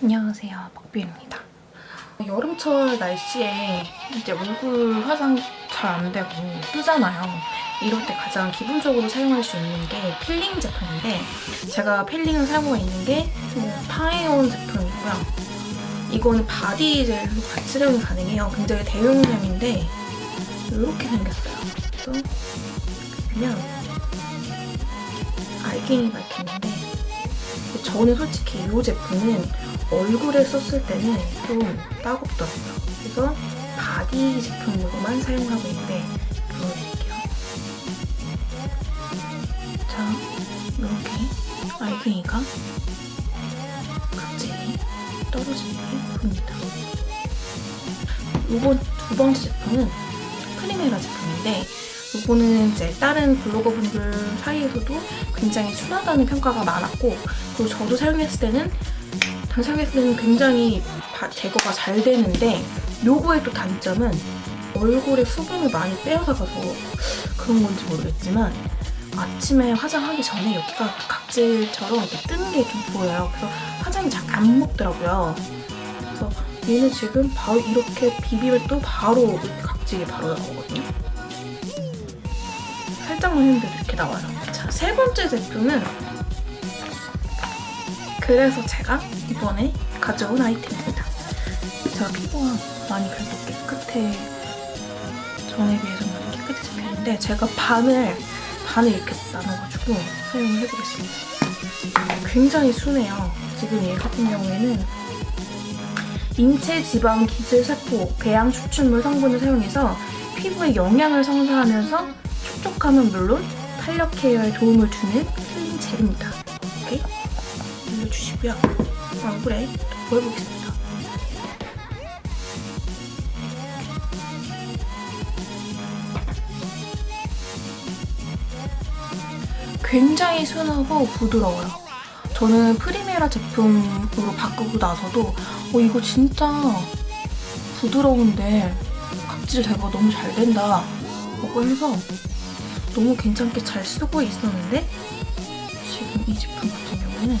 안녕하세요. 박비입니다. 여름철 날씨에 이제 얼굴 화장 잘 안 되고 뜨잖아요. 이럴 때 가장 기본적으로 사용할 수 있는 게 필링 제품인데 제가 필링을 사용하고 있는 게 파이온 제품이고요. 이거는 바디 젤로 같이 사용이 가능해요. 굉장히 대용량인데 이렇게 생겼어요. 그냥 알갱이 박히는데 저는 솔직히 이 제품은 얼굴에 썼을 때는 좀 따갑더라고요. 그래서 바디 제품으로만 사용하고 있는데 보여드릴게요. 자, 이렇게 알갱이가 각질이 떨어지게 보입니다. 이번 두 번째 제품은 프리메라 제품인데 이거는 이제 다른 블로거 분들 사이에서도 굉장히 순하다는 평가가 많았고 그리고 저도 사용했을 때는 당 사용했을 때는 굉장히 제거가 잘 되는데 요거의 또 단점은 얼굴에 수분을 많이 빼앗아 가서 그런 건지 모르겠지만 아침에 화장하기 전에 여기가 각질처럼 뜨는 게 좀 보여요. 그래서 화장이 잘 안 먹더라고요. 그래서 얘는 지금 바로 이렇게 비비면 또 바로 각질이 바로 나오거든요. 살짝만 했는데도 이렇게 나와요. 자, 세 번째 제품은 그래서 제가 이번에 가져온 아이템입니다. 제가 피부가 많이 그래도 깨끗해 전에 비해서 많이 깨끗해지긴 했는데 제가 반을 반을 이렇게 나눠가지고 사용을 해보겠습니다. 굉장히 순해요. 지금 얘 같은 경우에는 인체 지방 기질 세포 배양 추출물 성분을 사용해서 피부에 영양을 성사하면서 촉촉함은 물론 탄력 케어에 도움을 주는 힐링 젤입니다. 이렇게 올려주시고요. 얼굴에 보여보겠습니다. 굉장히 순하고 부드러워요. 저는 프리메라 제품으로 바꾸고 나서도 어, 이거 진짜 부드러운데 각질 제거 너무 잘 된다 라고 해서 너무 괜찮게 잘 쓰고 있었는데 지금 이 제품 같은 경우는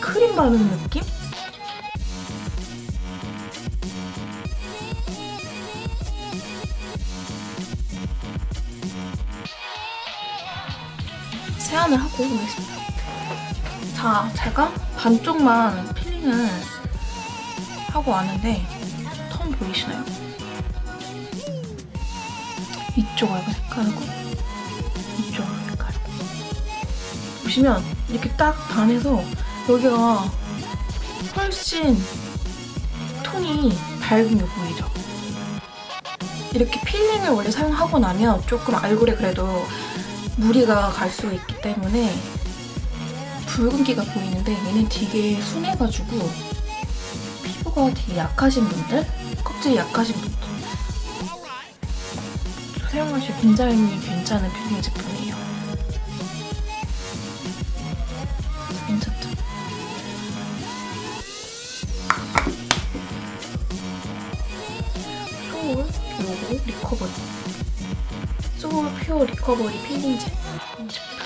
크림 바르는 느낌? 세안을 하고 오겠습니다. 자, 제가 반쪽만 필링을 하고 왔는데 톤 보이시나요? 이쪽 얼굴 색깔이고 이쪽 얼굴 색깔이고 보시면 이렇게 딱 반 해서 여기가 훨씬 톤이 밝은 게 보이죠? 이렇게 필링을 원래 사용하고 나면 조금 얼굴에 그래도 무리가 갈 수 있기 때문에 붉은기가 보이는데 얘는 되게 순해가지고 피부가 되게 약하신 분들? 껍질이 약하신 분들 사용하실 굉장히 괜찮은 필링 제품이에요. 괜찮죠? 소울 요거 리커버리 소울 퓨어 리커버리 필링 젤 제품